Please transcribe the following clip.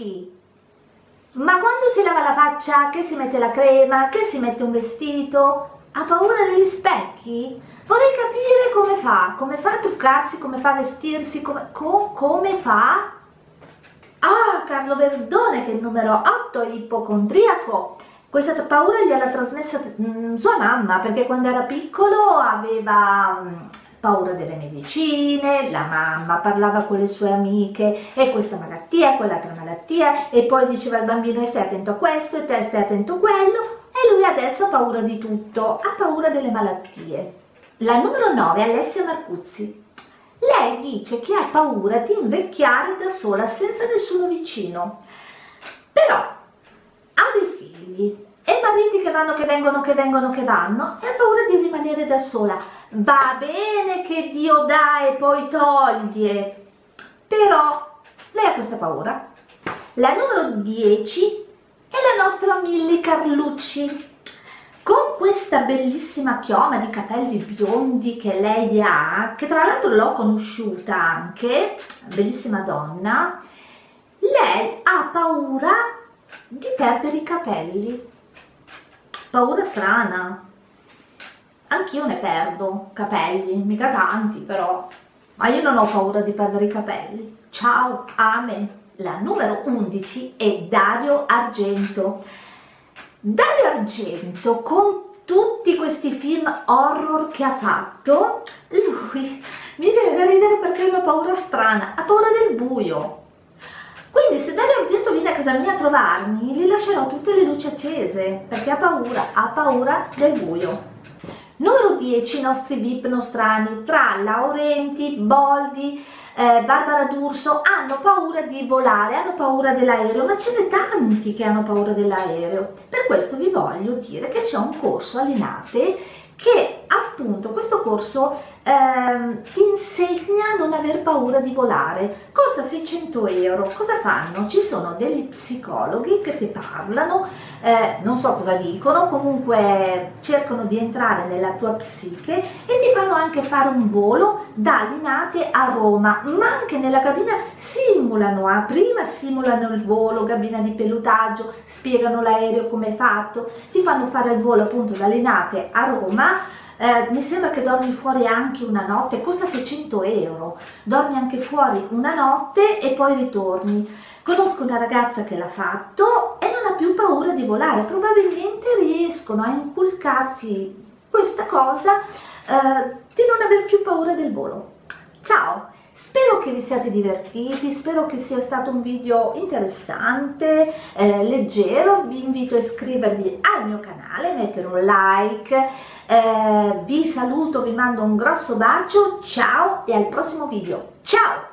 specchi ma quando si lava la faccia che si mette la crema che si mette un vestito? Ha paura degli specchi? Vorrei capire come fa come fa a truccarsi come fa a vestirsi come, co, come fa? Ah Carlo Verdone che numero 8 ipocondriaco. Questa paura gliela trasmessa mh, mm, sua mamma perché quando era piccolo aveva mh, mm, paura delle medicine, la mamma parlava con le sue amiche e questa malattia, quell'altra malattia e poi diceva al bambino stai attento a questo e te stai attento a quello e lui adesso ha paura di tutto, ha paura delle malattie. La numero 9 è Alessia Marcuzzi. Lei dice che ha paura di invecchiare da sola senza nessuno vicino, però ha dei figli e mariti che vanno, che vengono, che vengono, che vanno e ha paura di rimanere da sola. Va bene che Dio dà e poi toglie, però lei ha questa paura. La numero 10 è la nostra Milly Carlucci. Con questa bellissima chioma di capelli biondi che lei ha, che tra l'altro l'ho conosciuta anche, bellissima donna, lei ha paura di perdere i capelli paura strana anch'io ne perdo capelli mica tanti però. Ma io non ho paura di perdere i capelli. Ciao amen la numero 11 è Dario Argento. Dario Argento con tutti questi film horror che ha fatto lui mi viene da ridere perché ha una paura strana ha paura del buio. Quindi se Dario Argento viene a casa mia a trovarmi, gli lascerò tutte le luci accese, perché ha paura, ha paura del buio. Numero 10, i nostri VIP nostrani, tra Laurenti, Boldi, eh, Barbara D'Urso, hanno paura di volare, hanno paura dell'aereo, ma ce ne tanti che hanno paura dell'aereo. Per questo vi voglio dire che c'è un corso a Linate che appunto corso eh, ti insegna a non aver paura di volare. Costa 600 euro. Cosa fanno? ci sono degli psicologi che ti parlano eh, non so cosa dicono comunque cercano di entrare nella tua psiche e ti fanno anche fare un volo da Linate a Roma. Ma anche nella cabina simulano ah, prima simulano il volo cabina di pelutaggio spiegano l'aereo come è fatto. Ti fanno fare il volo appunto da Linate a Roma. Eh, mi sembra che dormi fuori anche una notte, costa 600 euro, dormi anche fuori una notte e poi ritorni. Conosco una ragazza che l'ha fatto e non ha più paura di volare, probabilmente riescono a inculcarti questa cosa eh, di non aver più paura del volo. Ciao! Spero che vi siate divertiti, spero che sia stato un video interessante, eh, leggero, vi invito a iscrivervi al mio canale, mettere un like, eh, vi saluto, vi mando un grosso bacio, ciao e al prossimo video, ciao!